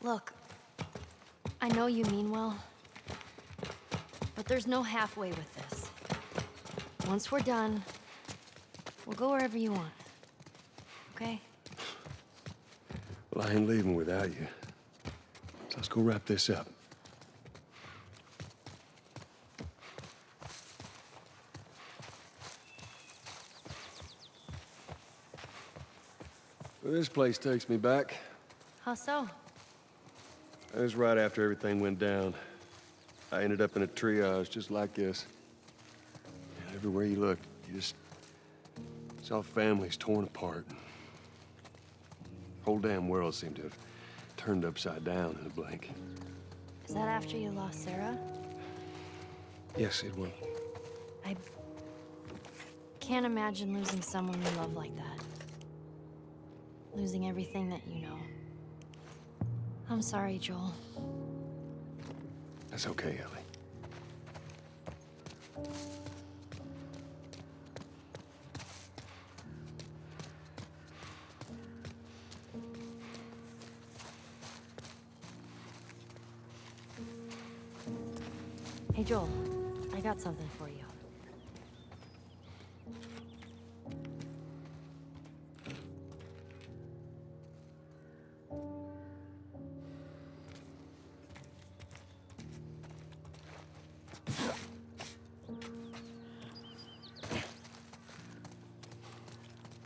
Look, I know you mean well, but there's no halfway with this. Once we're done, we'll go wherever you want. Okay? Well, I ain't leaving without you. So let's go wrap this up. Well, this place takes me back. How so? It was right after everything went down. I ended up in a triage just like this. And everywhere you looked, you just saw families torn apart. Whole damn world seemed to have turned upside down in a blink. Is that after you lost Sarah? Yes, it was. I can't imagine losing someone you love like that. Losing everything that you know. I'm sorry, Joel. That's okay, Ellie. Hey, Joel. I got something for you.